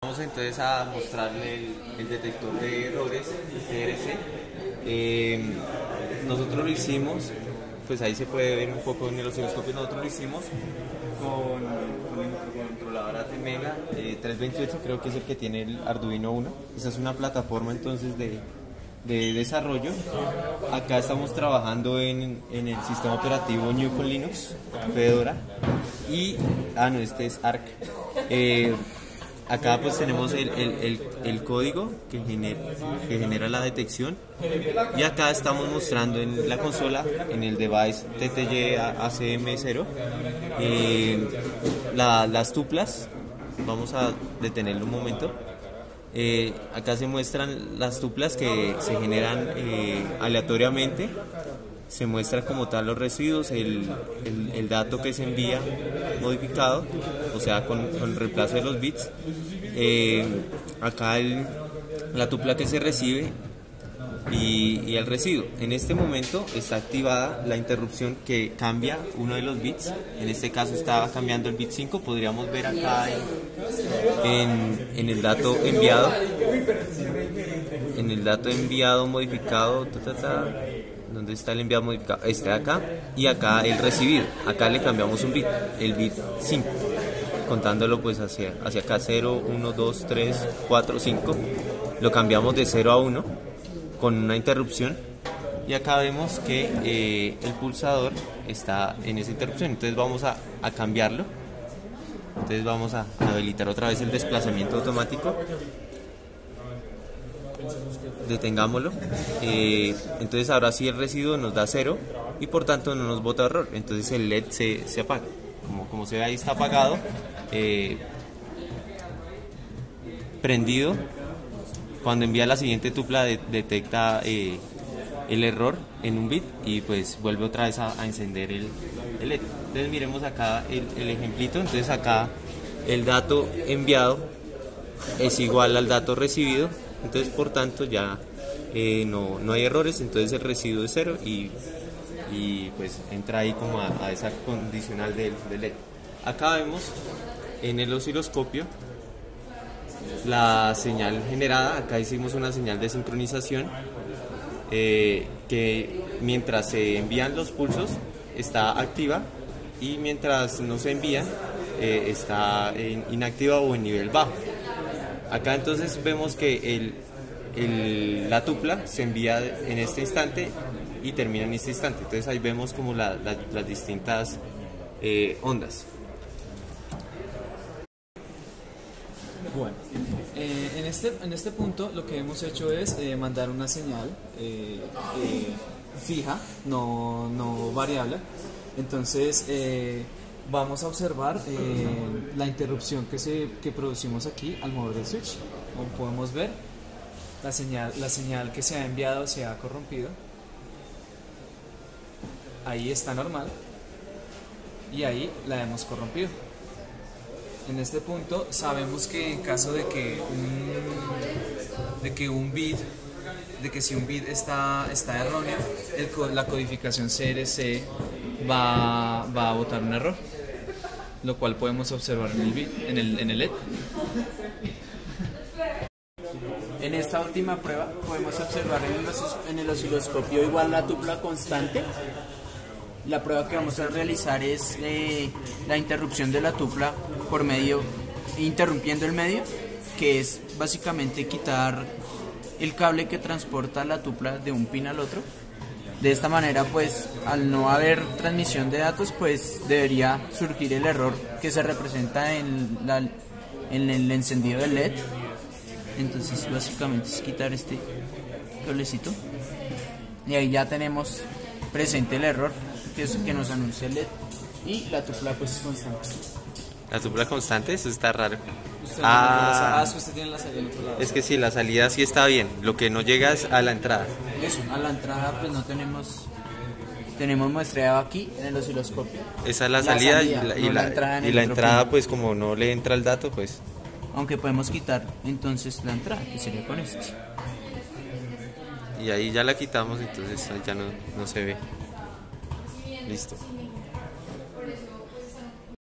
Vamos entonces a mostrarle el, detector de errores TRC. Eh, nosotros lo hicimos, pues ahí se puede ver un poco en el osciloscopio, nosotros lo hicimos con, con el microcontrolador ATmega eh, 328, creo que es el que tiene el Arduino 1. Esa es una plataforma entonces de, de desarrollo. Acá estamos trabajando en, en, el sistema operativo New con Linux, Fedora. Y, ah, no, este es Arc. Eh, acá pues tenemos el, el, código que genera, que genera la detección. Y acá estamos mostrando en la consola, en el device TTY ACM0, eh, la, las tuplas. Vamos a detenerlo un momento. Eh, acá se muestran las tuplas que se generan eh, aleatoriamente. Se muestra como tal los residuos, el, el, dato que se envía modificado, o sea, con, con reemplazo de los bits. Eh, acá la tupla que se recibe y, el residuo. En este momento está activada la interrupción que cambia uno de los bits. En este caso estaba cambiando el bit 5. Podríamos ver acá en, el dato enviado. En el dato enviado modificado. Ta, ta, ¿Dónde está el enviado modificado? Este de acá. Y acá el recibido. Acá le cambiamos un bit. El bit 5 contándolo pues hacia, hacia acá 0, 1, 2, 3, 4, 5 lo cambiamos de 0 a 1 con una interrupción. Y acá vemos que eh, el pulsador está en esa interrupción. Entonces vamos a, a cambiarlo. Entonces vamos a habilitar otra vez el desplazamiento automático. Detengámoslo. Eh, entonces ahora sí el residuo nos da 0 y por tanto no nos bota error. Entonces el LED se, se apaga. Como, como se ve ahí está apagado eh, prendido cuando envía la siguiente tupla de, detecta eh, el error en un bit y pues vuelve otra vez a, encender el, el, LED. Entonces miremos acá el, ejemplito, entonces acá el dato enviado es igual al dato recibido, entonces por tanto ya eh, no, no, hay errores, entonces el residuo es cero y, y pues entra ahí como a, esa condicional del LED. Acá vemos en el osciloscopio la señal generada, acá hicimos una señal de sincronización eh, que mientras se envían los pulsos está activa y mientras no se envían eh, está inactiva o en nivel bajo. Acá entonces vemos que la tupla se envía en este instante y termina en este instante. Entonces ahí vemos como la, la, las distintas eh, ondas. Bueno, eh, en, este, en este punto lo que hemos hecho es eh, mandar una señal eh, fija, no, no, variable. Entonces vamos a observar la interrupción que, se, que producimos aquí al mover el switch. Como podemos ver, la señal, la señal que se ha enviado se ha corrompido. Ahí está normal y ahí la hemos corrompido. En este punto sabemos que en caso de que un, de que un bit, de que si un bit está, está erróneo, la codificación CRC va, va, a botar un error, lo cual podemos observar en el, bit, en el, en el LED. En esta última prueba podemos observar en el osciloscopio igual la tupla constante la prueba que vamos a realizar es eh, la interrupción de la tupla por medio, interrumpiendo el medio, que es básicamente quitar el cable que transporta la tupla de un pin al otro. De esta manera, pues, al no haber transmisión de datos, pues debería surgir el error que se representa en, en el encendido del LED. Entonces, básicamente es quitar este cablecito. Y ahí ya tenemos presente el error que, que nos anuncia el LED y la tupla pues es constante. La tupla constante, eso está raro. Usted ah, es que usted tiene la salida otro lado. Es que sí, la salida sí está bien. Lo que no llega es a la entrada. Eso, a la entrada pues no tenemos tenemos muestreado aquí en el osciloscopio. Esa es la, la salida, salida, y la, y no la, la entrada, y la entrada pues como no le entra el dato pues. Aunque podemos quitar entonces la entrada, que sería con este. Y ahí ya la quitamos, entonces ya no, no se ve. Listo.